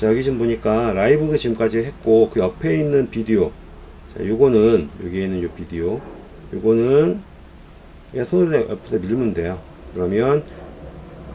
자 여기 지금 보니까 라이브 지금까지 했고 그 옆에 있는 비디오. 자 요거는 여기에 있는 요 비디오. 요거는 그냥 손으로 옆에다 밀면 돼요. 그러면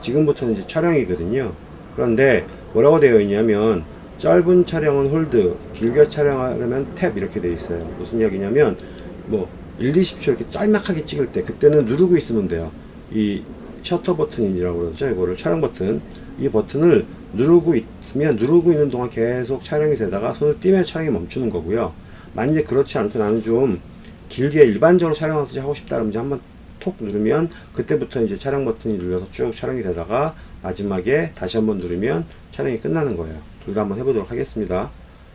지금부터는 이제 촬영이거든요. 그런데 뭐라고 되어 있냐면 짧은 촬영은 hold 길게 촬영하려면 tap 이렇게 되어 있어요. 무슨 이야기냐면 뭐 1, 20초 이렇게 짤막하게 찍을 때 그때는 누르고 있으면 돼요. 이 셔터 버튼이라고 그러죠. 이거를 촬영 버튼. 이 버튼을 누르고 있으면 누르고 있는 동안 계속 촬영이 되다가 손을 띄면 촬영이 멈추는 거고요. 만약에 그렇지 않고 나는 좀 길게 일반적으로 촬영하듯이 하고 싶다 그러면 한번 톡 누르면 그때부터 이제 촬영 버튼이 눌려서 쭉 촬영이 되다가 마지막에 다시 한번 누르면 촬영이 끝나는 거예요. 둘 다 한번 해보도록 하겠습니다.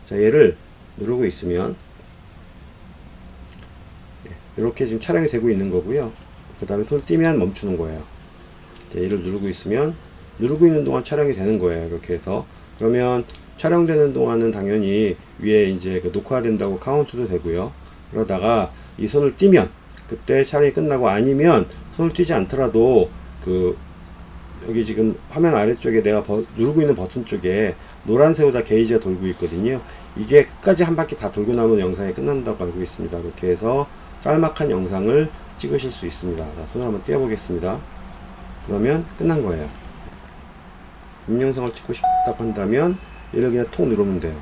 자 얘를 누르고 있으면. 이렇게 지금 촬영이 되고 있는 거고요. 그 다음에 손을 띄면 멈추는 거예요. 자, 얘를 누르고 있으면 누르고 있는 동안 촬영이 되는 거예요 이렇게 해서. 그러면 촬영되는 동안은 당연히 위에 이제 그 녹화된다고 카운트도 되고요. 그러다가 이 손을 띄면 그때 촬영이 끝나고 아니면 손을 띄지 않더라도 그 여기 지금 화면 아래쪽에 내가 버, 누르고 있는 버튼 쪽에 노란색으로 게이지가 돌고 있거든요. 이게 끝까지 한 바퀴 다 돌고 나면 영상이 끝난다고 알고 있습니다. 이렇게 해서 짤막한 영상을 찍으실 수 있습니다. 자, 손을 한번 띄워 보겠습니다 그러면 끝난 거예요. 인영상을 찍고 싶다고 한다면 얘를 그냥 톡 누르면 돼요.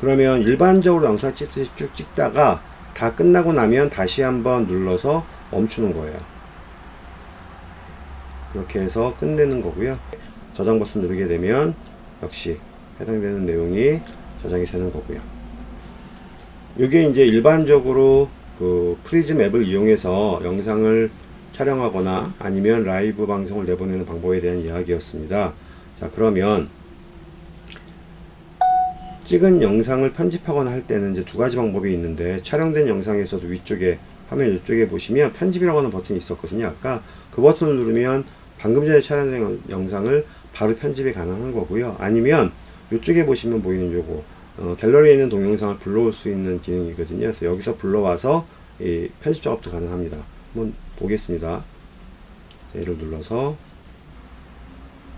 그러면 일반적으로 영상 찍듯이 쭉 찍다가 다 끝나고 나면 다시 한번 눌러서 멈추는 거예요. 그렇게 해서 끝내는 거고요. 저장 버튼 누르게 되면 역시 해당되는 내용이 저장이 되는 거고요. 이게 이제 일반적으로 그 프리즘 앱을 이용해서 영상을 촬영하거나 아니면 라이브 방송을 내보내는 방법에 대한 이야기였습니다. 자 그러면 찍은 영상을 편집하거나 할 때는 이제 두 가지 방법이 있는데 촬영된 영상에서도 위쪽에 화면 이쪽에 보시면 편집이라고 하는 버튼이 있었거든요. 아까 그 버튼을 누르면 방금 전에 촬영된 영상을 바로 편집이 가능한 거고요. 아니면 이쪽에 보시면 보이는 요거 어, 갤러리에 있는 동영상을 불러올 수 있는 기능이거든요. 그래서 여기서 불러와서 이 편집 작업도 가능합니다. 한번 보겠습니다. 얘를 눌러서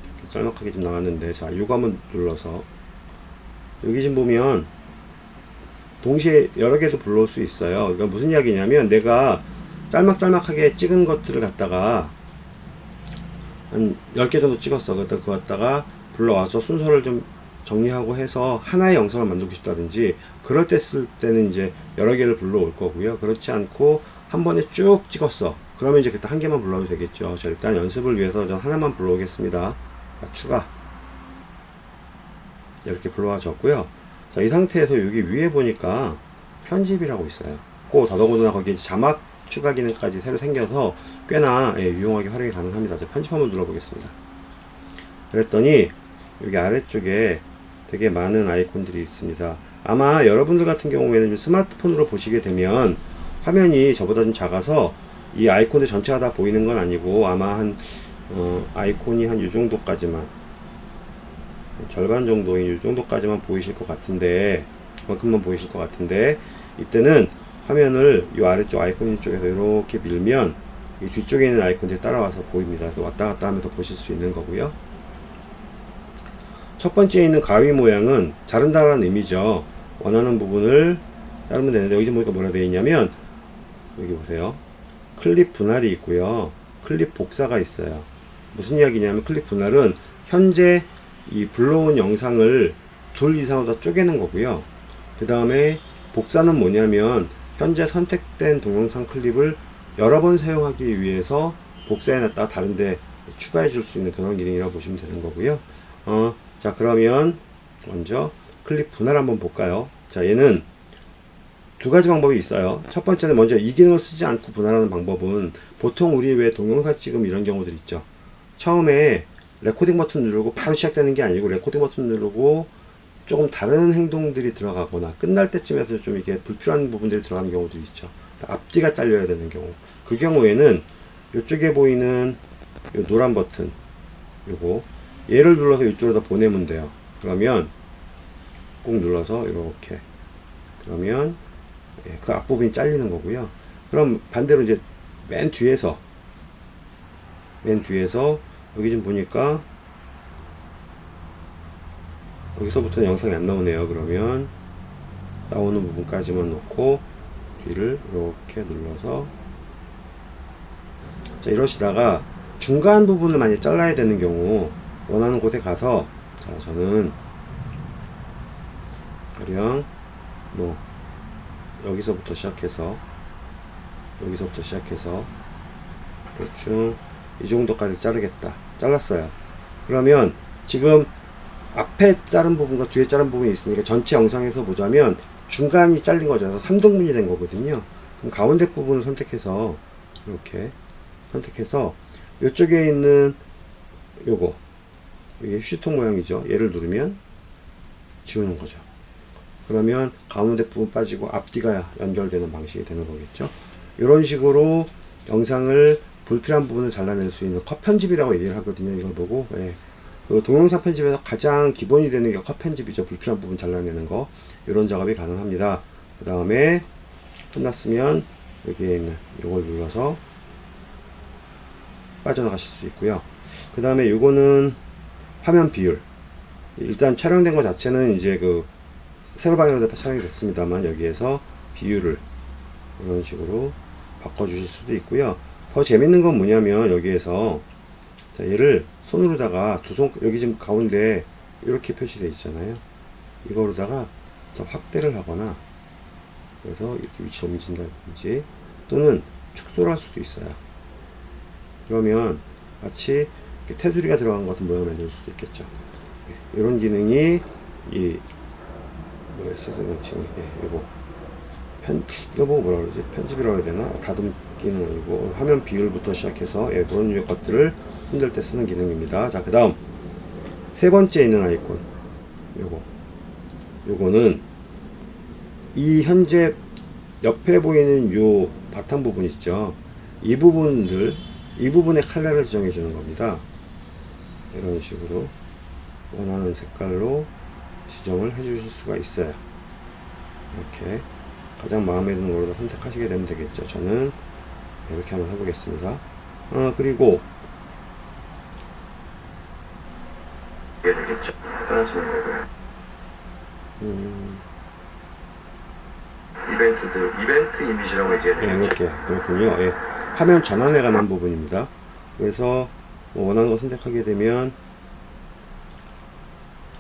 이렇게 짤막하게 좀 나왔는데 자 한번 눌러서. 여기 지금 보면 동시에 여러 개도 불러올 수 있어요. 그러니까 무슨 이야기냐면 내가 짤막짤막하게 찍은 것들을 갖다가 한 10개 정도 찍었어. 그때 그거 갖다가 불러와서 순서를 좀 정리하고 해서 하나의 영상을 만들고 싶다든지 그럴 때 쓸 때는 이제 여러 개를 불러올 거고요. 그렇지 않고 한 번에 쭉 찍었어 그러면 이제 그때 한 개만 불러도 되겠죠. 자 일단 연습을 위해서 전 하나만 불러오겠습니다. 자, 추가. 이렇게 불러와 줬고요. 자, 이 상태에서 여기 위에 보니까 편집이라고 있어요. 꼭 더더군다나 거기에 자막 추가 기능까지 새로 생겨서 꽤나 예, 유용하게 활용이 가능합니다. 자, 편집 한번 눌러보겠습니다. 그랬더니 여기 아래쪽에 되게 많은 아이콘들이 있습니다. 아마 여러분들 같은 경우에는 스마트폰으로 보시게 되면 화면이 저보다 좀 작아서 이 아이콘들 전체가 다 보이는 건 아니고 아마 한 어, 아이콘이 한 이 정도까지만 절반 정도인 이 정도까지만 보이실 것 같은데 그만큼만 보이실 것 같은데 이때는 화면을 이 아래쪽 아이콘 쪽에서 이렇게 밀면 이 뒤쪽에 있는 아이콘들이 따라와서 보입니다. 왔다 갔다 하면서 보실 수 있는 거고요. 첫 번째 있는 가위 모양은 자른다라는 의미죠. 원하는 부분을 자르면 되는데 여기 보니까 뭐라 되어 있냐면 여기 보세요. 클립 분할이 있고요. 클립 복사가 있어요. 무슨 이야기냐면 클립 분할은 현재 이 불러온 영상을 둘 이상으로 다 쪼개는 거고요. 그 다음에 복사는 뭐냐면 현재 선택된 동영상 클립을 여러 번 사용하기 위해서 복사해놨다가 다른데 추가해 줄 수 있는 그런 기능이라고 보시면 되는 거고요. 어, 자 그러면 먼저 클립 분할 한번 볼까요? 자 얘는 두 가지 방법이 있어요. 첫 번째는 먼저 이 기능을 쓰지 않고 분할하는 방법은 보통 우리 왜 동영상 찍음 이런 경우들 있죠. 처음에 레코딩 버튼 누르고 바로 시작되는 게 아니고 레코딩 버튼 누르고 조금 다른 행동들이 들어가거나 끝날 때쯤에서 좀 이게 불필요한 부분들이 들어가는 경우도 있죠. 앞뒤가 잘려야 되는 경우. 그 경우에는 이쪽에 보이는 요 노란 버튼 요거 얘를 눌러서 이쪽으로 다 보내면 돼요. 그러면 꾹 눌러서 이렇게 그러면 예, 그 앞부분이 잘리는 거고요. 그럼 반대로 이제 맨 뒤에서 맨 뒤에서 여기 좀 보니까 여기서부터는 영상이 안 나오네요. 그러면 나오는 부분까지만 놓고 뒤를 이렇게 눌러서 자 이러시다가 중간 부분을 많이 잘라야 되는 경우 원하는 곳에 가서 자 저는 가령 뭐 여기서부터 시작해서 여기서부터 시작해서 대충 이 정도까지 자르겠다. 잘랐어요. 그러면 지금 앞에 자른 부분과 뒤에 자른 부분이 있으니까 전체 영상에서 보자면 중간이 잘린 그래서 3등분이 된 거거든요. 그럼 가운데 부분을 선택해서 이렇게 선택해서 이쪽에 있는 요거 이게 휴지통 모양이죠. 얘를 누르면 지우는 거죠 그러면 가운데 부분 빠지고 앞뒤가 연결되는 방식이 되는 거겠죠? 이런 식으로 영상을 불필요한 부분을 잘라낼 수 있는 컷 편집이라고 얘기를 하거든요 이걸 보고. 예. 그 동영상 편집에서 가장 기본이 되는 게 컷 편집이죠. 불필요한 부분 잘라내는 거. 이런 작업이 가능합니다. 그 다음에 끝났으면 여기에 있는 이걸 눌러서 빠져나가실 수 있고요. 그 다음에 이거는 화면 비율. 일단 촬영된 것 자체는 이제 그 세로 방향으로 촬영이 됐습니다만 여기에서 비율을 이런 식으로 바꿔 주실 수도 있고요. 더 재밌는 건 뭐냐면 여기에서 자 얘를 손으로다가 두 손 여기 지금 가운데 이렇게 표시되어 있잖아요. 이거로다가 더 확대를 하거나 그래서 이렇게 위치를 옮긴다든지 또는 축소를 할 수도 있어요. 그러면 마치 테두리가 들어간 것 같은 모양을 만들 수도 있겠죠. 네, 이런 기능이 이 뭐였어요 지금 예, 이거 편 이거 뭐라 그러지? 편집이라고 해야 되나? 다듬기는 아니고 화면 비율부터 시작해서 예, 그런 류의 것들을 힘들 때 쓰는 기능입니다. 자 그 다음 세 번째 있는 아이콘. 요거. 요거는 이 현재 옆에 보이는 요 바탕 부분 있죠? 이 부분들 이 부분의 컬러를 지정해 주는 겁니다. 이런 식으로 원하는 색깔로 지정을 해 주실 수가 있어요 이렇게 가장 마음에 드는 걸로 선택하시게 되면 되겠죠 저는 이렇게 한번 해보겠습니다 어, 그리고 이게 되겠죠. 사라지는 거고요. 음, 이벤트들, 이벤트 이미지라고 이제 예, 되겠죠. 이렇게 그렇군요 예, 화면 전환에 관한 부분입니다 그래서 뭐 원하는 거 선택하게 되면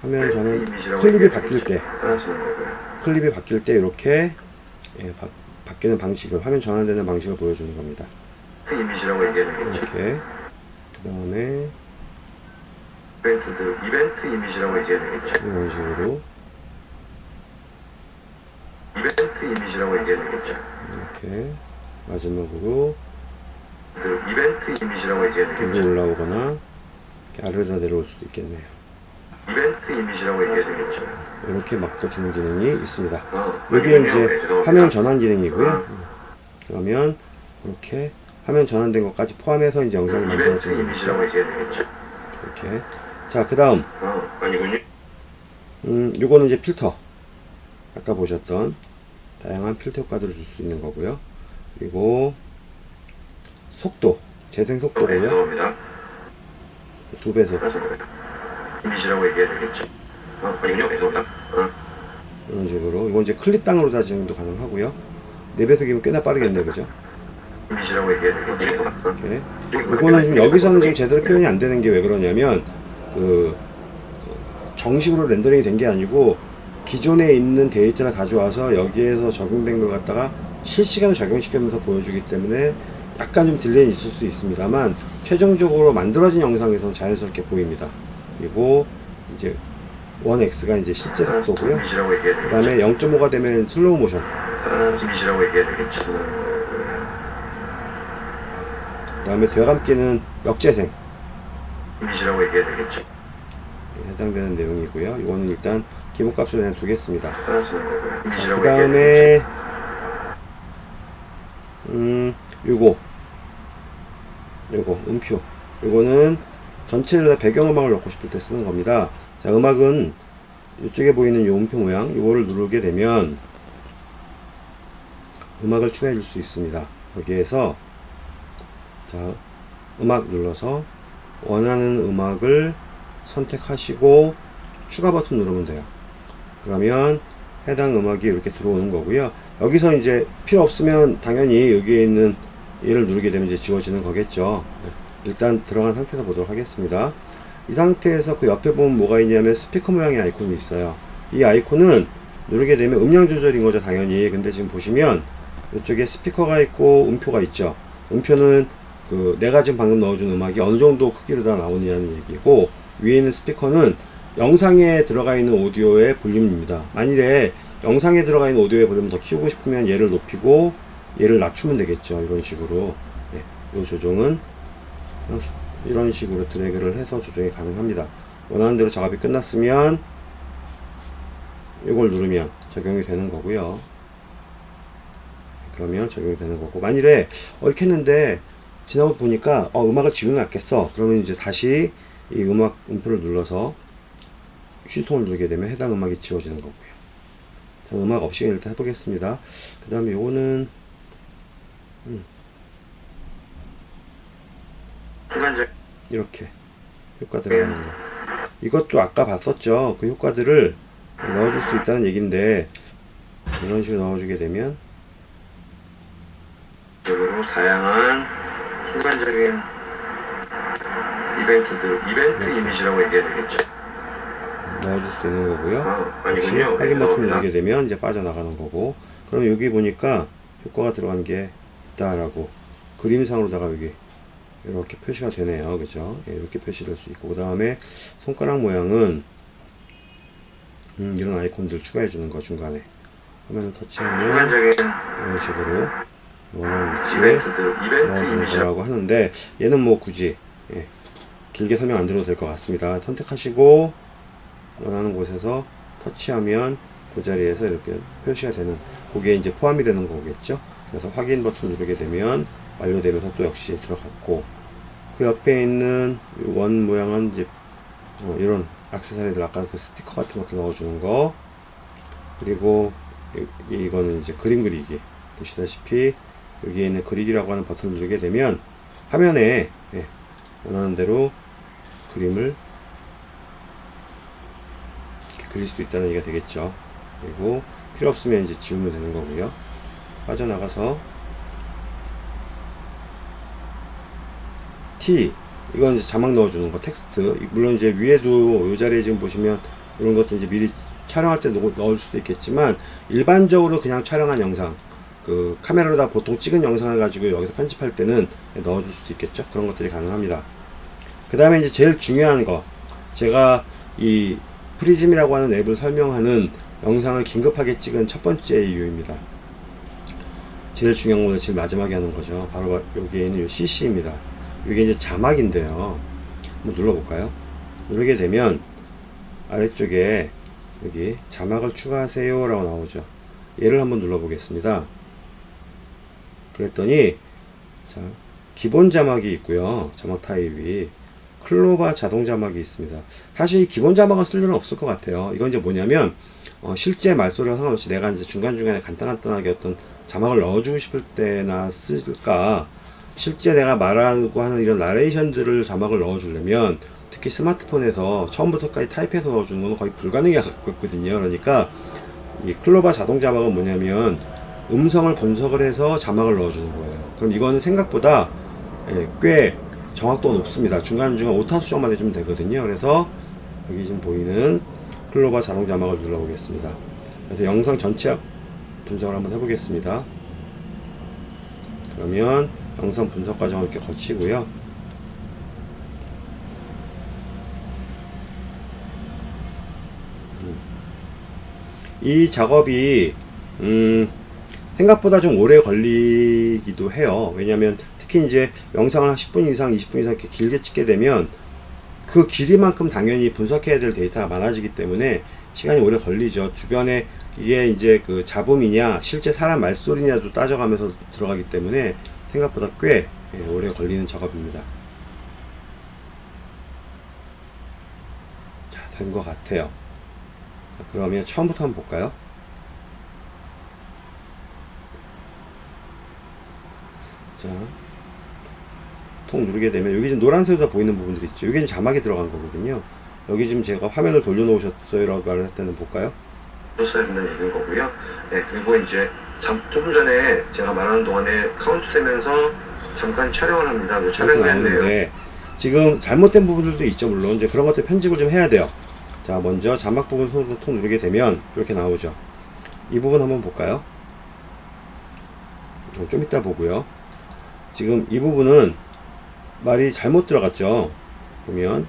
화면 이벤트 전환 이미지라고 클립이 바뀔. 때. 클립이 바뀔 때 이렇게 예, 바, 바뀌는 방식을 화면 전환되는 방식을 보여주는 겁니다 되겠죠. 이렇게 그 다음에 이벤트 이미지라고 이제 되겠죠. 이런 식으로 이벤트 이미지라고 이제 되겠죠. 이렇게 마지막으로 그 이벤트 이미지라고 들고 되겠죠. 올라오거나 아래로 내려올 수도 있겠네요 이벤트 이미지라고 이게 되겠죠. 이렇게 바꿔주는 기능이 있습니다 어, 여기에 아니군요. 이제 네. 화면 전환 기능이고요 어. 그러면 이렇게 화면 전환된 것까지 포함해서 이제 영상이 이벤트 만들어지는 이미지라고 이제 되겠죠. 이렇게 자 그 다음 어, 아니군요. 음, 요거는 이제 필터. 아까 보셨던 다양한 필터 효과들을 줄 수 있는 거고요. 그리고 속도, 재생 네, 속도고요. 죄송합니다. 두 배속. 이미지라고 얘기해야 되겠죠. 어, 아니군요. 죄송합니다. 어, 이런 식으로. 이건 이제 클립 당으로 다 진행도 가능하고요. 네 배속이면 꽤나 빠르겠네, 그죠? 이미지라고 얘기해야 되겠죠. 어, 이렇게. 요거는 지금 여기서는 지금 제대로 표현이 안 되는 게 왜 그러냐면, 그, 그 정식으로 렌더링이 된 게 아니고, 기존에 있는 데이터를 가져와서 여기에서 적용된 걸 갖다가 실시간으로 적용시키면서 보여주기 때문에 약간 좀 delay 있을 수 있습니다만 최종적으로 만들어진 영상에서는 자연스럽게 보입니다. 그리고 이제 1x가 이제 실제 속도고요. 그. 다음에 0.5가 되면 슬로우 모션. 아, 이미지라고 얘기해야 되겠죠. 그 다음에 되감기는 역재생. 이미지라고 얘기해야 되겠죠. 에 해당되는 내용이고요. 이거는 일단 기본값으로 그냥 두겠습니다. 그. 다음에 음 요거 요거 음표 요거는 전체를 다 배경음악을 넣고 싶을 때 쓰는 겁니다 자 음악은 이쪽에 보이는 요 음표 모양 요거를 누르게 되면 음악을 추가해 줄 수 있습니다 여기에서 자 음악 눌러서 원하는 음악을 선택하시고 추가 버튼 누르면 돼요. 그러면 해당 음악이 이렇게 들어오는 거고요. 여기서 이제 필요 없으면 당연히 여기에 있는 얘를 누르게 되면 이제 지워지는 거겠죠. 네. 일단 들어간 상태에서 보도록 하겠습니다. 이 상태에서 그 옆에 보면 뭐가 있냐면 스피커 모양의 아이콘이 있어요. 이 아이콘은 누르게 되면 음량 조절인 거죠, 당연히. 근데 지금 보시면 이쪽에 스피커가 있고 음표가 있죠. 음표는 그 내가 지금 방금 넣어준 음악이 어느 정도 크기로 다 나오느냐는 얘기고 위에 있는 스피커는 영상에 들어가 있는 오디오의 볼륨입니다. 만일에 영상에 들어가 있는 오디오의 볼륨을 더 키우고 싶으면 얘를 높이고 얘를 낮추면 되겠죠. 이런 식으로. 네, 이 조정은 이런 식으로 드래그를 해서 조정이 가능합니다. 원하는 대로 작업이 끝났으면 이걸 누르면 적용이 되는 거고요. 그러면 적용이 되는 거고. 만일에 어 이렇게 했는데 지나고 보니까 어 음악을 낫겠어. 그러면 이제 다시 이 음악 음표를 눌러서 휴지통을 누르게 되면 해당 음악이 지워지는 거고요. 자, 음악 없이 일단 해보겠습니다. 그 다음에 요거는 순간적 이렇게 효과 들어가는 거. 이것도 아까 봤었죠. 그 효과들을 넣어줄 수 있다는 얘기인데 이런 식으로 넣어주게 되면 적으로 다양한 순간적인 이벤트들 이벤트 이미지라고 얘기해야 되겠죠. 넣어줄 수 있는 거고요. 아 아니군요. 확인 버튼 네, 누르게 되면 이제 빠져나가는 거고. 그럼 여기 보니까 효과가 들어간 게 있다라고 그림상으로다가 여기 이렇게 표시가 되네요 그죠 예, 이렇게 표시될 수 있고 그 다음에 손가락 모양은 음, 이런 아이콘들 추가해 주는 거 중간에 화면을 터치하면 이런 식으로 원하는 위치에 이벤트 거라고 하는데 얘는 뭐 굳이 예, 길게 설명 안 드려도 될 것 같습니다. 선택하시고 원하는 곳에서 터치하면 그 자리에서 이렇게 표시가 되는 그게 이제 포함이 되는 거겠죠. 그래서 확인 버튼 누르게 되면 완료되면서 또 역시 들어갔고 그 옆에 있는 이원 모양은 이제 어, 이런 액세서리들 아까 그 스티커 같은 것도 넣어주는 거 그리고 이- 이거는 이제 그림 그리기 보시다시피 여기에 있는 그리기라고 하는 버튼을 누르게 되면 화면에 예, 원하는 대로 그림을 그릴 수도 있다는 얘기가 되겠죠. 그리고 필요 없으면 이제 지우면 되는 거고요. 빠져나가서 이건 이제 자막 넣어주는 거 텍스트. 물론 이제 위에도 이 자리에 지금 보시면 이런 것도 이제 미리 촬영할 때 넣- 넣을 수도 있겠지만 일반적으로 그냥 촬영한 영상 그 카메라로 다 보통 찍은 영상을 가지고 여기서 편집할 때는 넣어줄 수도 있겠죠? 그런 것들이 가능합니다. 그 다음에 이제 제일 중요한 거 제가 이 프리즘이라고 하는 앱을 설명하는 영상을 긴급하게 찍은 첫 번째 이유입니다. 제일 중요한 거는 제일 마지막에 하는 거죠. 바로 여기에 있는 이 CC입니다 이게 이제 자막인데요. 한번 눌러볼까요? 누르게 되면 아래쪽에 여기 자막을 추가하세요 라고 나오죠. 얘를 한번 눌러 보겠습니다. 그랬더니 자, 기본 자막이 있고요. 자막 타입이. 클로바 자동 자막이 있습니다. 사실 이 기본 자막은 쓸 일은 없을 것 같아요. 이건 이제 뭐냐면 어, 실제 말소리와 상관없이 내가 이제 중간중간에 간단간단하게 어떤 자막을 넣어주고 싶을 때나 쓸까 실제 내가 말하고 하는 이런 나레이션들을 자막을 넣어주려면 특히 스마트폰에서 처음부터까지 타입해서 넣어주는 건 거의 불가능해 갖거든요. 그러니까 이 클로바 자동 자막은 뭐냐면 음성을 분석을 해서 자막을 넣어주는 거예요. 그럼 이거는 생각보다 예, 꽤 정확도가 높습니다. 중간중간 오타 수정만 해주면 되거든요. 그래서 여기 지금 보이는 클로바 자동 자막을 눌러 보겠습니다. 그래서 영상 전체 분석을 한번 해보겠습니다. 그러면 영상 분석 과정을 이렇게 거치고요 이 작업이 음, 생각보다 좀 오래 걸리기도 해요. 왜냐면 특히 이제 영상을 한 10분 이상, 20분 이상 이렇게 길게 찍게 되면 그 길이만큼 당연히 분석해야 될 데이터가 많아지기 때문에 시간이 오래 걸리죠. 주변에 이게 이제 그 잡음이냐, 실제 사람 말소리냐도 따져가면서 들어가기 때문에 생각보다 꽤 예, 오래 걸리는 작업입니다. 자, 된것 같아요. 자, 그러면 처음부터 한번 볼까요? 자, 통 누르게 되면 여기 지금 노란색으로 보이는 부분들이 있죠. 여기 는 자막이 들어간 거거든요. 여기 지금 제가 화면을 돌려놓으셨어요 라고 말을 할 때는 볼까요? 된다는 얘기인 거고요. 네, 그리고 이제 잠, 조금 전에 제가 말하는 동안에 카운트 되면서 잠깐 촬영을 합니다. 그 이렇게 촬영을 했네요. 지금 잘못된 부분들도 있죠 물론. 이제 그런 것들 편집을 좀 해야 돼요. 자 먼저 자막 부분 손으로 톡 누르게 되면 이렇게 나오죠. 이 부분 한번 볼까요? 어, 좀 이따 보고요. 지금 이 부분은 말이 잘못 들어갔죠? 보면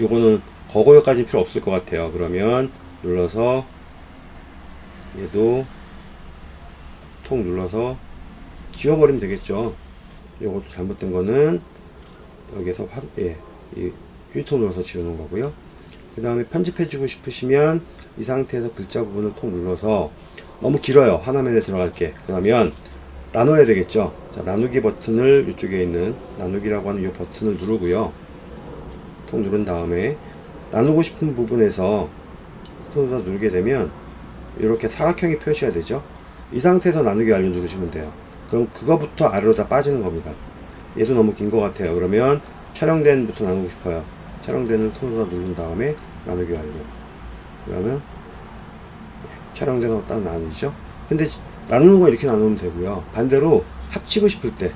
요거는 거고요까지 필요 없을 것 같아요. 그러면 눌러서 얘도 톡 눌러서 지워버리면 되겠죠. 요것도 잘못된 거는 여기서 화, 예, 이 휴지통 눌러서 지우는 거고요. 그 다음에 편집해 주고 싶으시면 이 상태에서 글자 부분을 톡 눌러서 너무 길어요. 화면에 들어갈게. 그러면 나눠야 되겠죠? 자 나누기 버튼을 이쪽에 있는 나누기라고 하는 이 버튼을 누르고요 톡 누른 다음에 나누고 싶은 부분에서 손으로 누르게 되면 이렇게 사각형이 표시가 되죠? 이 상태에서 나누기 완료 누르시면 돼요. 그럼 그거부터 아래로 다 빠지는 겁니다. 얘도 너무 긴 것 같아요. 그러면 촬영된 부터 나누고 싶어요. 촬영된을 손으로 누른 다음에 나누기 완료 그러면 촬영된으로 딱 나누죠? 근데 나누는 거 이렇게 나누면 되고요. 반대로 합치고 싶을 때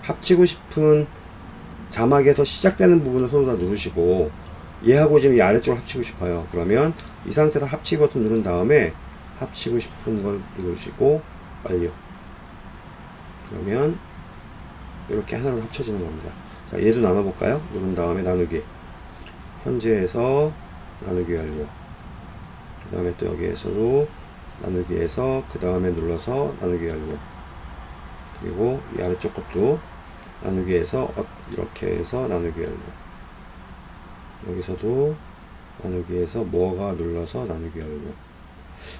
합치고 싶은 자막에서 시작되는 부분을 손으로 다 누르시고 얘하고 지금 이 아래쪽을 합치고 싶어요. 그러면 이 상태에서 합치기 버튼 누른 다음에 합치고 싶은 걸 누르시고 완료. 그러면 이렇게 하나로 합쳐지는 겁니다. 자 얘도 나눠볼까요? 누른 다음에 나누기. 현재에서 나누기 완료. 그 다음에 또 여기에서도 나누기에서 그 다음에 눌러서 나누기 완료. 그리고 이 아래쪽 것도 나누기에서 어- 이렇게 해서 나누기 완료 여기서도 나누기에서 뭐가 눌러서 나누기 완료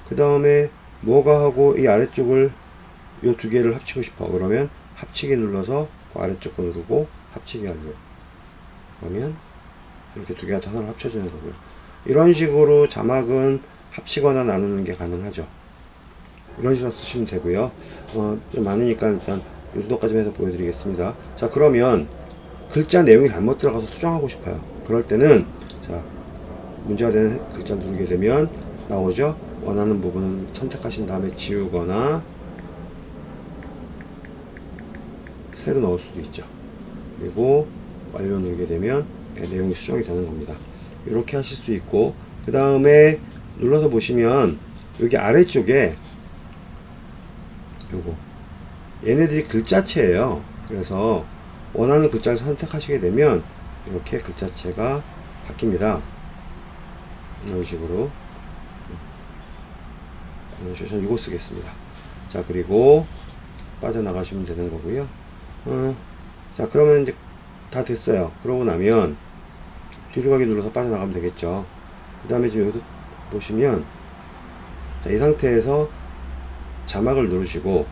그 다음에 뭐가 하고 이 아래쪽을 이두 개를 합치고 싶어. 그러면 합치기 눌러서 그 아래쪽 거 누르고 합치기 완료 그러면 이렇게 두 개가 다 하나로 합쳐지는 거고요. 이런 식으로 자막은 합치거나 나누는 게 가능하죠. 이런 식으로 쓰시면 되고요. 어, 좀 많으니까 일단 이 정도까지만 해서 보여드리겠습니다. 자 그러면 글자 내용이 잘못 들어가서 수정하고 싶어요. 그럴 때는 자 문제가 되는 글자 누르게 되면 나오죠? 원하는 부분을 선택하신 다음에 지우거나 새로 넣을 수도 있죠. 그리고 완료 누르게 되면 네, 내용이 수정이 되는 겁니다. 이렇게 하실 수 있고 그 다음에 눌러서 보시면 여기 아래쪽에 요거 얘네들이 글자체예요. 그래서 원하는 글자를 선택하시게 되면 이렇게 글자체가 바뀝니다. 이런 식으로. 식으로 저는 이거 쓰겠습니다. 자 그리고 빠져나가시면 되는 거고요. 어, 자 그러면 이제 다 됐어요. 그러고 나면 뒤로 가기 눌러서 빠져나가면 되겠죠. 그 다음에 지금 여기서 보시면 자, 이 상태에서 자막을 누르시고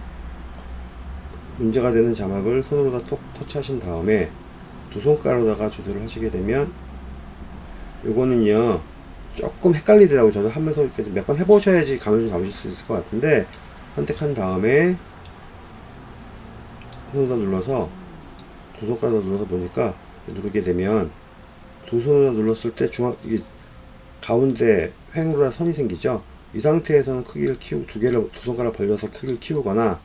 문제가 되는 자막을 손으로 다 톡, 터치하신 다음에 두 손가락으로다가 조절을 하시게 되면 요거는요 조금 헷갈리더라고요. 저도 하면서 몇 번 해보셔야지 감을 좀 잡으실 수 있을 것 같은데 선택한 다음에 손으로 눌러서 두 손가락으로 눌러서 보니까 누르게 되면 두 손으로 눌렀을 때 중앙 이게 가운데 횡으로 선이 생기죠? 이 상태에서는 크기를 키우고 두 개를 두 손가락 벌려서 크기를 키우거나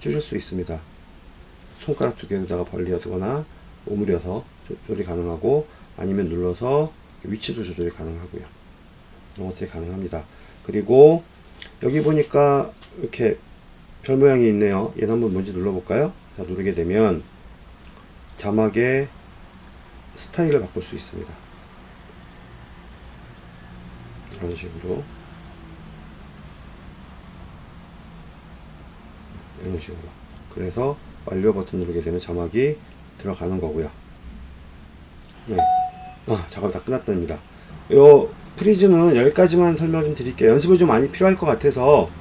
줄일 수 있습니다. 손가락 두 개로다가 벌려두거나 오므려서 조절이 가능하고 아니면 눌러서 위치도 조절이 가능하고요. 이런 것들이 가능합니다. 그리고 여기 보니까 이렇게 별 모양이 있네요. 얘는 한번 뭔지 눌러볼까요? 자 누르게 되면 자막의 스타일을 바꿀 수 있습니다. 이런 식으로 이런 식으로. 그래서 완료 버튼 누르게 되면 자막이 들어가는 거고요. 네. 아 작업 다 끝났답니다. 요 프리즘은 여기까지만 설명 좀 드릴게요. 연습을 좀 많이 필요할 것 같아서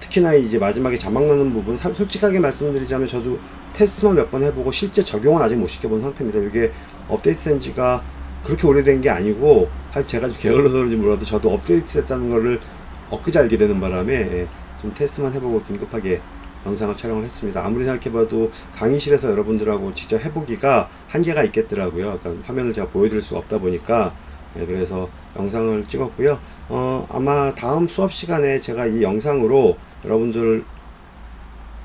특히나 이제 마지막에 자막 넣는 부분 사- 솔직하게 말씀드리자면 저도 테스트만 몇 번 해보고 실제 적용은 아직 못 시켜본 상태입니다. 이게 업데이트 된 지가 그렇게 오래된 게 아니고 사실 제가 좀 게을러서 그런지 몰라도 저도 업데이트 됐다는 거를 엊그제 알게 되는 바람에 예, 좀 테스트만 해보고 긴급하게 영상을 촬영을 했습니다. 아무리 생각해봐도 강의실에서 여러분들하고 직접 해보기가 한계가 있겠더라고요. 그러니까 화면을 제가 보여드릴 수가 없다 보니까 네, 그래서 영상을 찍었고요. 어, 아마 다음 수업 시간에 제가 이 영상으로 여러분들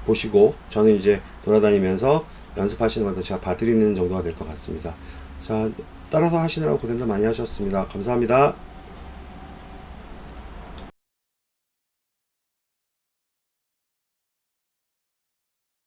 보시고 저는 이제 돌아다니면서 연습하시는 것도 제가 봐드리는 정도가 될 것 같습니다. 자, 따라서 하시느라고 고생들 많이 하셨습니다. 감사합니다.